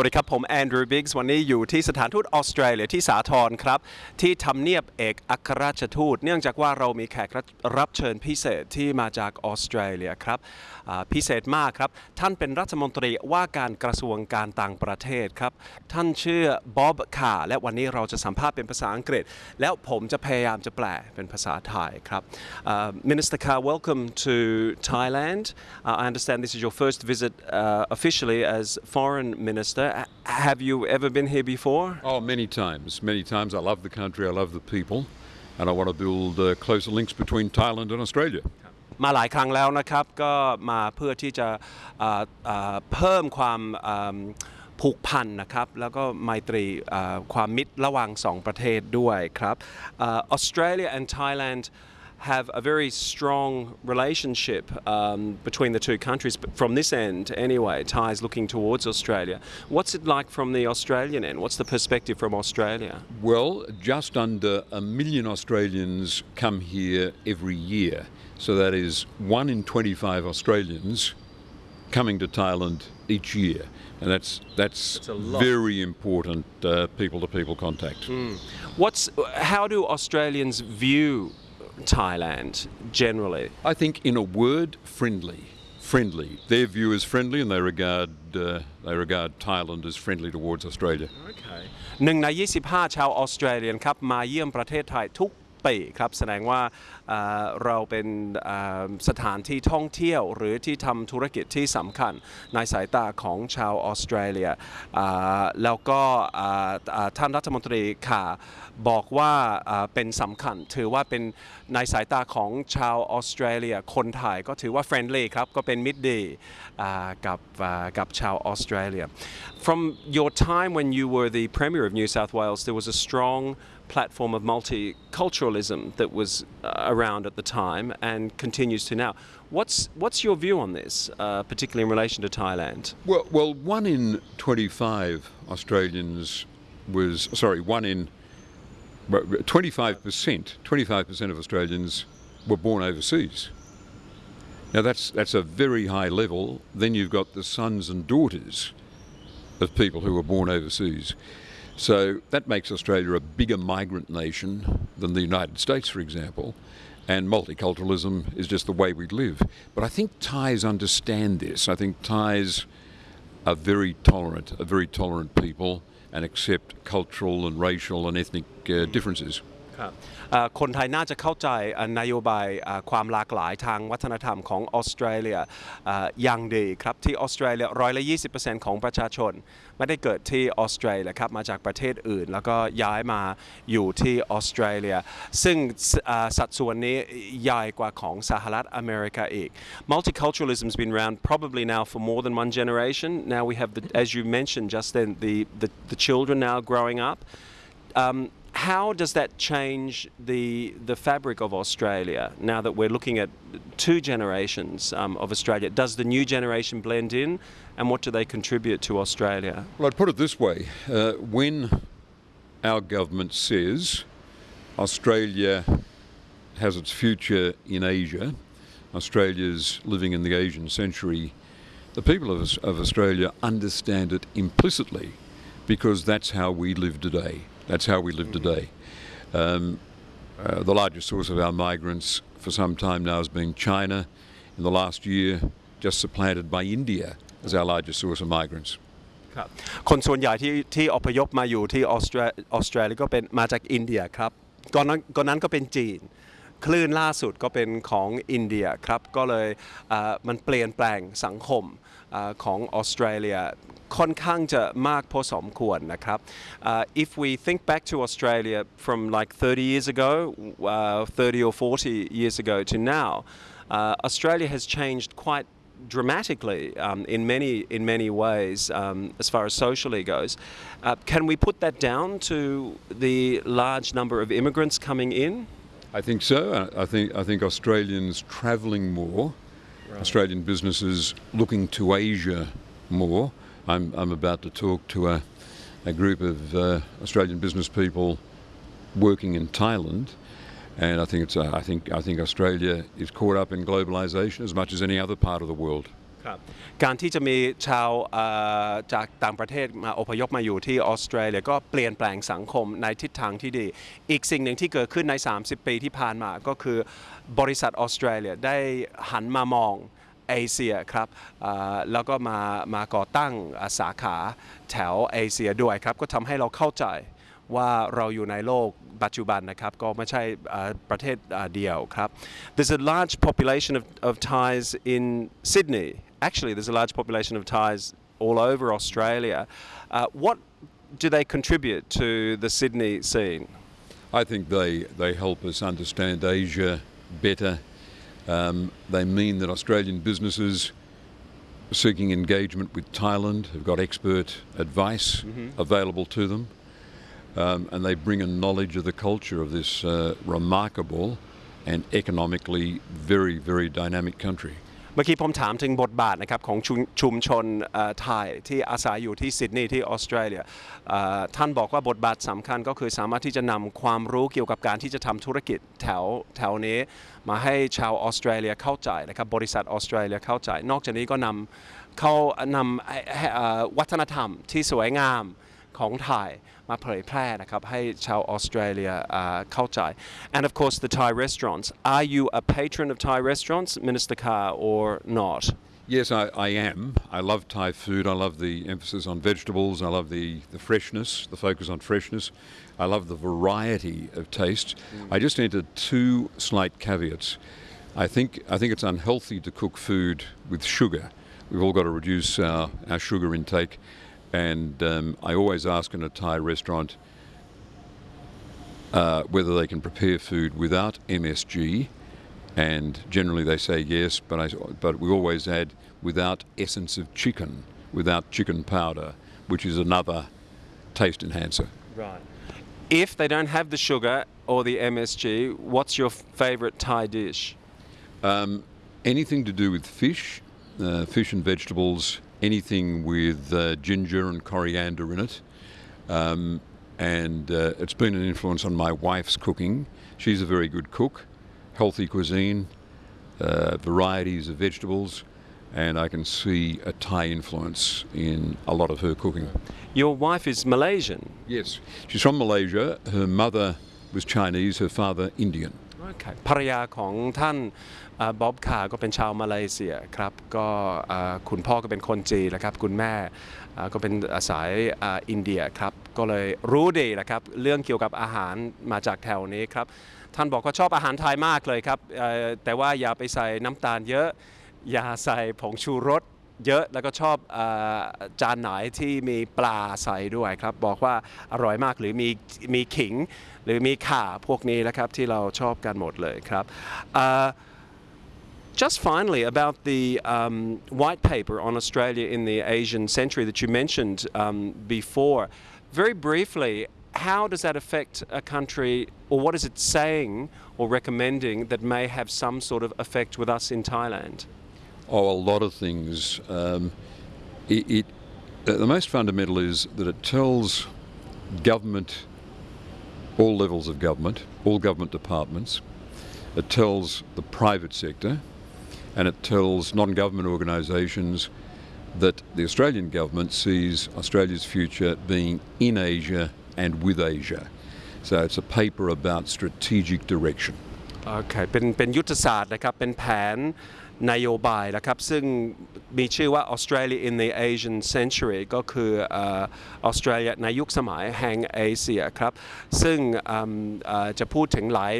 วัสดีครับ ผมแอนดรูว์บิกส์วันนี้อยู่ที่สถานทูตออสเตรเลียที่สาทรครับ ที่ทำเนียบเอกอัครราชทูต เนื่องจากว่าเรามีแขกรับเชิญพิเศษที่มาจากออสเตรเลียครับพิเศษมากครับ ท่านเป็นรัฐมนตรีว่าการกระทรวงการต่างประเทศครับ ท่านชื่อบ๊อบคาและวันนี้เราจะสัมภาษณ์เป็นภาษาอังกฤษ แล้วผมจะพยายามจะแปลเป็นภาษาไทยครับ Uh, Minister Carr welcome to Thailand Uh, I understand this is your first visit uh, officially as foreign minister H- have you ever been here before Oh, many times, many times. I love the country, I love the people, and I want to build uh, closer links between Thailand and Australia. มาหลายครั้งแล้วนะครับ ก็มาเพื่อที่จะอ่าอ่าเพิ่มความอ่าผูกพันนะครับ แล้วก็ไมตรีอ่าความมิตรระหว่างสองประเทศด้วยครับอ่า Australia and Thailand have a very strong relationship um, between the two countries but from this end anyway Thai is looking towards Australia what's it like from the Australian end what's the perspective from Australia Well, just under a million Australians come here every year. So that is one in 25 Australians coming to Thailand each year. And that's, that's, That's a very important people to people contact. what's how do Australians view Thailand generally I think, in a word, friendly. Friendly. Their view is friendly, and they regard uh, they regard Thailand as friendly towards Australia. หนึ่งใน 25 ชาวออสเตรเลียนครับมาเยี่ยมประเทศไทยทุก ปีครับแสดงว่าเราเป็นสถานที่ท่องเที่ยว หรือที่ทำธุรกิจที่สำคัญในสายตาของชาวออสเตรเลียแล้วก็ท่านรัฐมนตรีค่ะบอกว่าเป็นสำคัญ ถือว่าเป็นในสายตาของชาวออสเตรเลียคนไทยก็ถือว่าเฟรนด์ลี่ครับก็เป็นมิตรดีกับกับชาวออสเตรเลีย From your time when you were the Premier of New South Wales there was a strong platform of multiculturalism that was uh, around at the time and continues to now. What's what's your view on this, uh, particularly in relation to Thailand? Well, well, one in 25 Australians was sorry, one in 25 percent, 25 percent of Australians were born overseas. Now that's that's a very high level. Then you've got the sons and daughters of people who were born overseas. So that makes Australia a bigger migrant nation than the United States, for example. And multiculturalism is just the way we live. But I think Thais understand this. I think Thais are very tolerant, are very tolerant people, and accept cultural and racial and ethnic uh, differences. ครับคนไทยน่าจะเข้าใจนโยบายความหลากหลายทางวัฒนธรรมของออสเตรเลียอย่างดีครับที่ออสเตรเลียร้อยละ20ของประชาชน ไม่ได้เกิดที่ออสเตรเลียครับมาจากประเทศอื่น แล้วก็ย้ายมาอยู่ที่ออสเตรเลีย ซึ่งสัดส่วนนี้ใหญ่กว่าของสหรัฐอเมริกาอีก Multiculturalism has been around probably now for more than one generation now we have the, as you mentioned just then the, the, the children now growing up um, how does that change the the fabric of Australia now that we're looking at two generations um, of Australia? Does the new generation blend in, and what do they contribute to Australia? Well, I'd put it this way uh, when our government says Australia has its future in Asia, Australia's living in the Asian century, the people of, of Australia understand it implicitly because that's how we live today. That's how we live today. Um, uh, the largest source of our migrants for some time now has been China. In the last year, just supplanted by India as our largest source of migrants. ครับคนส่วนใหญ่ที่ที่อพยพมาอยู่ที่ออสเตรออสเตรเลียก็เป็นมาจากอินเดียครับก่อนนั้นก่อนนั้นก็เป็นจีน คลื่นล่าสุดก็เป็นของอินเดียครับก็เลยเอ่อมันเปลี่ยนแปลงสังคมเอ่อ ของออสเตรเลียค่อนข้างจะมากพอสมควรนะครับ Uh, if we think back to Australia from like 30 years ago uh, 30 or 40 years ago to now uh, Australia has changed quite dramatically um, in many in many ways um, as far as socially goes. Uh, can we put that down to the large number of immigrants coming in? I think so. I I think I think Australians travelling more, Australian businesses looking to Asia more. I'm I'm about to talk to a, a group of uh, Australian business people working in Thailand, and I think it's uh, I think I think Australia is caught up in globalisation as much as any other part of the world. การที่จะมีชาวจากต่างประเทศมาอพยพมาอยู่ที่ออสเตรเลียก็เปลี่ยนแปลงสังคมในทิศทางที่ดี อีกสิ่งหนึ่งที่เกิดขึ้นใน 30 ปีที่ผ่านมาก็คือบริษัทออสเตรเลียได้หันมามองเอเชียครับแล้วก็มามาก่อตั้งสาขาแถวเอเชียด้วยครับ ก็ทำให้เราเข้าใจว่าเราอยู่ในโลกปัจจุบันนะครับก็ไม่ใช่ประเทศเดียวครับ There's a large population of, of Thais in Sydney actually there's a large population of Thais all over Australia uh, what do they contribute to the Sydney scene I think they, they help us understand Asia better. Um, they mean that Australian businesses seeking engagement with Thailand have got expert advice available to them. Um, and they bring a knowledge of the culture of this uh, remarkable and economically very, very dynamic country. เมื่อกี้ผมถามถึงบทบาทนะครับของชุมชุมชนไทยที่อาศัยอยู่ที่ซิดนีย์ที่ออสเตรเลียท่านบอกว่าบทบาทสำคัญก็คือสามารถที่จะนำความรู้เกี่ยวกับการที่จะทำธุรกิจแถวแถวนี้ มาให้ชาวออสเตรเลียเข้าใจนะครับบริษัทออสเตรเลียเข้าใจ นอกจากนี้ก็นำเขานำวัฒนธรรมที่สวยงาม ของไทยมาเผยแพร่นะครับให้ชาวออสเตรเลียอ่าเข้าใจ and of course the Thai restaurants are you a patron of Thai restaurants Minister Carr or not Yes, I, I am. I love Thai food. I love the emphasis on vegetables. I love the, the freshness, the focus on freshness. I love the variety of taste. I just entered two slight caveats. I think I think it's unhealthy to cook food with sugar. We've all got to reduce our, our sugar intake. And um, I always ask in a Thai restaurant uh, whether they can prepare food without MSG, and generally they say yes, but, I, but we always add without essence of chicken, without chicken powder, which is another taste enhancer. right. If they don't have the sugar or the MSG what's your favorite Thai dish? Um, anything to do with fish, uh, fish and vegetables, anything with uh, ginger and coriander in it. Um, and uh, it's been an influence on my wife's cooking. She's a very good cook, healthy cuisine, uh, varieties of vegetables, and I can see a Thai influence in a lot of her cooking. your wife is Malaysian Yes, she's from Malaysia. Her mother was Chinese, her father Indian. ภรรยาของท่านบ๊อบคาก็เป็นชาวมาเลเซียครับ ก็คุณพ่อก็เป็นคนจีนนะครับ คุณแม่ก็เป็นสายอินเดียครับ ก็เลยรู้ดีนะครับ เรื่องเกี่ยวกับอาหารมาจากแถวนี้ครับ ท่านบอกว่าชอบอาหารไทยมากเลยครับ แต่ว่าอย่าไปใส่น้ำตาลเยอะ อย่าใส่ผงชูรส เยอะแล้วก็ชอบอาจานไหนที่มีปลาใส่ด้วยครับ บอกว่าอร่อยมากหรือมีมีขิง หรือมีข่าพวกนี้นะครับที่เราชอบกันหมดเลยครับ Just finally, about the um, white paper on Australia in the Asian century that you mentioned um, before, very briefly, how does that affect a country, or what is it saying or recommending that may have some sort of effect with us in Thailand? Oh, a lot of things. Um, it, it the most fundamental is that it tells government, all levels of government, all government departments. It tells the private sector, and it tells non-government organisations that the Australian government sees Australia's future being in Asia and with Asia. So it's a paper about strategic direction. โอเคเป็นเป็นยุทธศาสตร์นะครับ เป็นแผนนโยบายนะครับ ซึ่งมีชื่อว่า Australia in the Asian Century ก็คือออสเตรเลียในยุคสมัยแห่งเอเชียครับ ซึ่งจะพูดถึงหลาย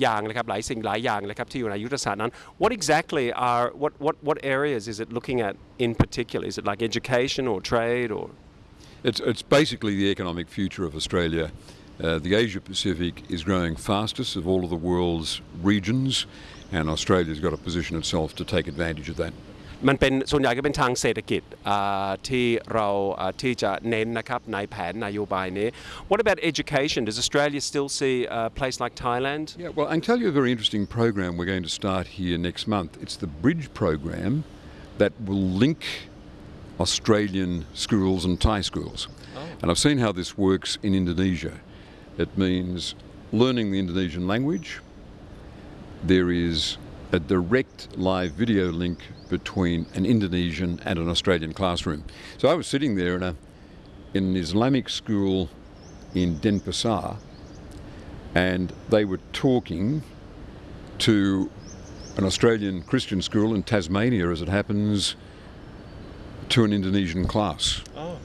อย่างนะครับหลายสิ่งหลายอย่างเลยครับที่อยู่ในยุทธศาสตร์นั้น What exactly are what what what areas is it looking at in particular Is it like education or trade or It's, it's basically the economic future of Australia. Uh, the Asia Pacific is growing fastest of all of the world's regions, and Australia's got to position itself to take advantage of that. มันเป็นส่วนใหญ่ก็เป็นทางเศรษฐกิจอ่าที่เราอ่าที่จะเน้นนะครับในแผนนโยบายนี้ What about education Does Australia still see a place like Thailand Yeah, well, I can tell you a very interesting program we're going to start here next month. It's the Bridge program that will link Australian schools and Thai schools. And I've seen how this works in Indonesia. It means learning the Indonesian language. There is a direct live video link between an Indonesian and an Australian classroom. So I was sitting there in, a, in an Islamic school in Denpasar and they were talking to an Australian Christian school in Tasmania, as it happens, to an Indonesian class. Oh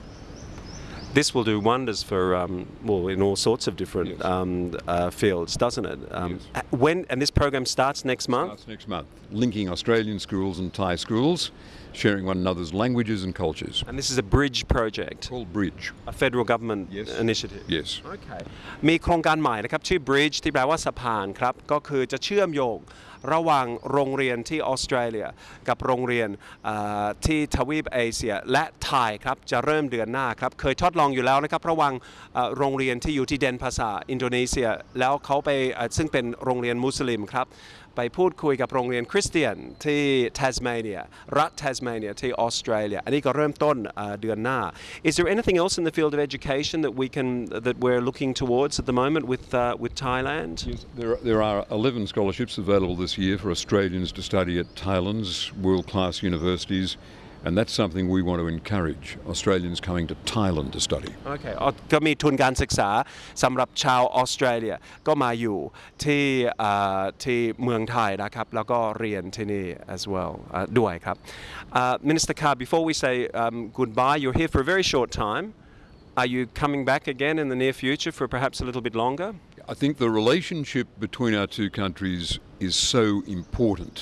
This will do wonders for um, well in all sorts of different Yes. um, uh, fields, doesn't it? Um, Yes. uh, When and this program starts next month. Starts next month, linking Australian schools and Thai schools, sharing one another's languages and cultures. And this is a bridge project, Called Bridge. a federal government Yes. initiative. Yes. โอเคมีโครงการใหม่นะครับ ชื่อ Bridge ที่แปลว่าสะพานครับ ก็คือจะเชื่อมโยง ระหว่างโรงเรียนที่ออสเตรเลีย กับโรงเรียนที่ทวีปเอเชียและไทยครับจะเริ่มเดือนหน้าครับเคยทดลองอยู่แล้วนะครับระหว่างโรงเรียนที่อยู่ที่เดนภาษาอินโดนีเซีย แล้วเขาไปซึ่งเป็นโรงเรียนมุสลิมครับ ไปพูดคุยกับโรงเรียนคริสเตียนที่เทสเมเนียรัฐเทสเมเนียที่ออสเตรเลีย อันนี้ก็เริ่มต้นเอ่อเดือนหน้า Is there anything else in the field of education that we can that we're looking towards at the moment with uh, with Thailand? There are, there are 11 scholarships available this year for Australians to study at Thailand's world class universities, and that's something we want to encourage Australians coming to Thailand to study. โอเคอ๋อก็มีทุนการศึกษาสำหรับชาวออสเตรเลียก็มาอยู่ที่เอ่อที่เมืองไทยนะครับ แล้วก็เรียนที่นี่ as well เอ่อด้วยครับ Uh, Minister Carr before we say um, goodbye you're here for a very short time are you coming back again in the near future for perhaps a little bit longer I think the relationship between our two countries is so important.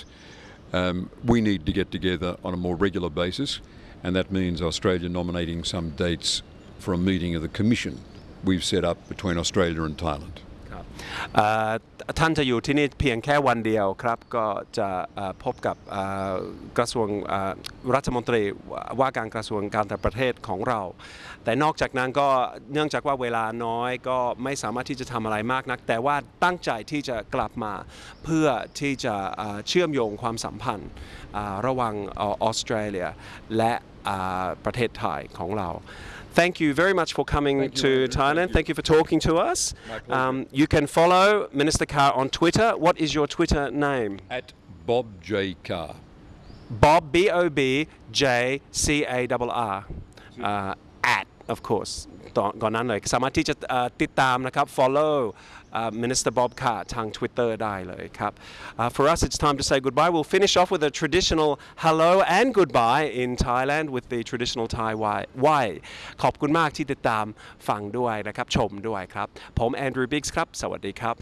um, we need to get together on a more regular basis, and that means Australia nominating some dates for a meeting of the commission we've set up between Australia and Thailand. Uh, ท่านจะอยู่ที่นี่เพียงแค่วันเดียวครับก็จะพบกับกระทรวงรัฐมนตรีว่าการกระทรวงการต่างประเทศของเรา แต่นอกจากนั้นก็เนื่องจากว่าเวลาน้อยก็ไม่สามารถที่จะทำอะไรมากนัก แต่ว่าตั้งใจที่จะกลับมาเพื่อที่จะเชื่อมโยงความสัมพันธ์ระหว่างออสเตรเลียและประเทศไทยของเรา Thank you very much for coming Thank to Andrew. Thailand. Thank you. Thank you for talking to us. Um, you can follow Minister Carr on Twitter. What is your Twitter name? At Bob J. Carr. Bob B O B J C A R R. Uh, at of course ตอนก่อนนั้นเลยสามารถที่จะติดตามนะครับ follow uh, Minister Bob Carr ทาง Twitter ได้เลยครับ Uh, for us it's time to say goodbye we'll finish off with a traditional hello and goodbye in Thailand with the traditional Thai way ขอบคุณมากที่ติดตามฟังด้วยนะครับ ชมด้วยครับ ผมแอนดรูว์บิกส์ครับ สวัสดีครับ